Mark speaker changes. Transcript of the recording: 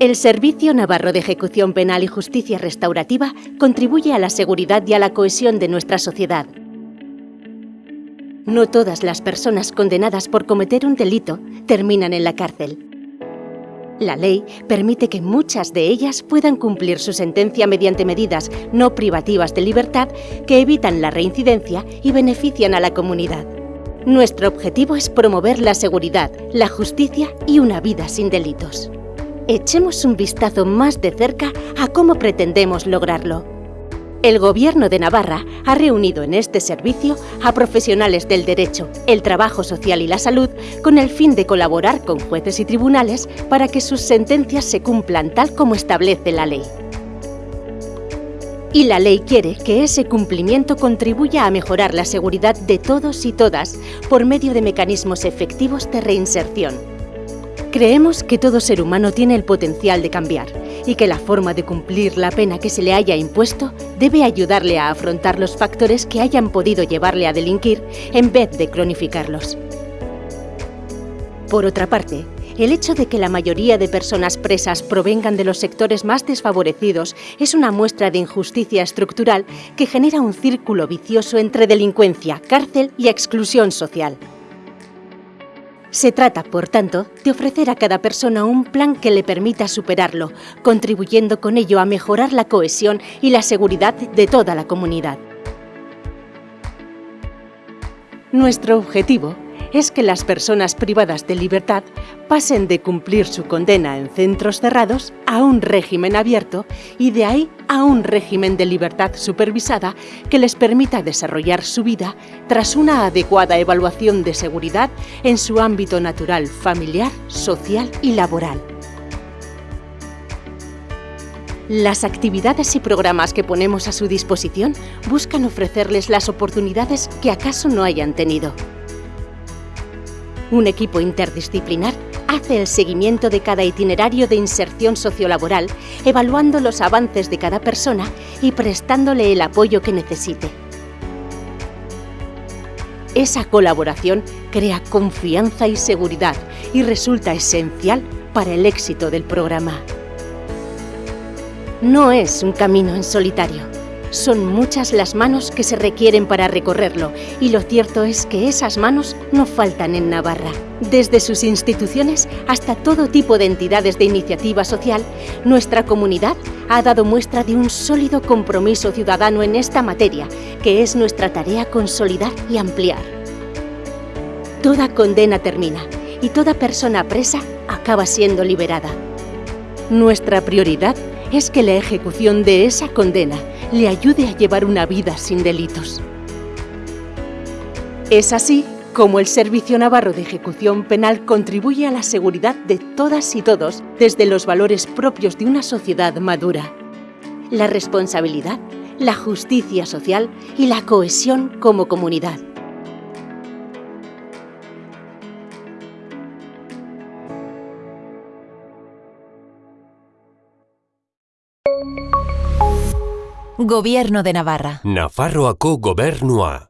Speaker 1: El Servicio Navarro de Ejecución Penal y Justicia Restaurativa contribuye a la seguridad y a la cohesión de nuestra sociedad. No todas las personas condenadas por cometer un delito terminan en la cárcel. La ley permite que muchas de ellas puedan cumplir su sentencia mediante medidas no privativas de libertad que evitan la reincidencia y benefician a la comunidad. Nuestro objetivo es promover la seguridad, la justicia y una vida sin delitos echemos un vistazo más de cerca a cómo pretendemos lograrlo. El Gobierno de Navarra ha reunido en este servicio a profesionales del derecho, el trabajo social y la salud con el fin de colaborar con jueces y tribunales para que sus sentencias se cumplan tal como establece la ley. Y la ley quiere que ese cumplimiento contribuya a mejorar la seguridad de todos y todas por medio de mecanismos efectivos de reinserción. Creemos que todo ser humano tiene el potencial de cambiar y que la forma de cumplir la pena que se le haya impuesto debe ayudarle a afrontar los factores que hayan podido llevarle a delinquir en vez de cronificarlos. Por otra parte, el hecho de que la mayoría de personas presas provengan de los sectores más desfavorecidos es una muestra de injusticia estructural que genera un círculo vicioso entre delincuencia, cárcel y exclusión social. Se trata, por tanto, de ofrecer a cada persona un plan que le permita superarlo, contribuyendo con ello a mejorar la cohesión y la seguridad de toda la comunidad. Nuestro objetivo es que las personas privadas de libertad pasen de cumplir su condena en centros cerrados a un régimen abierto y de ahí a un régimen de libertad supervisada que les permita desarrollar su vida tras una adecuada evaluación de seguridad en su ámbito natural, familiar, social y laboral. Las actividades y programas que ponemos a su disposición buscan ofrecerles las oportunidades que acaso no hayan tenido. Un equipo interdisciplinar hace el seguimiento de cada itinerario de inserción sociolaboral, evaluando los avances de cada persona y prestándole el apoyo que necesite. Esa colaboración crea confianza y seguridad y resulta esencial para el éxito del programa. No es un camino en solitario son muchas las manos que se requieren para recorrerlo y lo cierto es que esas manos no faltan en Navarra. Desde sus instituciones hasta todo tipo de entidades de iniciativa social, nuestra comunidad ha dado muestra de un sólido compromiso ciudadano en esta materia, que es nuestra tarea consolidar y ampliar. Toda condena termina y toda persona presa acaba siendo liberada. Nuestra prioridad es que la ejecución de esa condena le ayude a llevar una vida sin delitos. Es así como el Servicio Navarro de Ejecución Penal contribuye a la seguridad de todas y todos desde los valores propios de una sociedad madura. La responsabilidad, la justicia social y la cohesión como comunidad.
Speaker 2: Gobierno de Navarra.
Speaker 3: Nafarroako gobernua.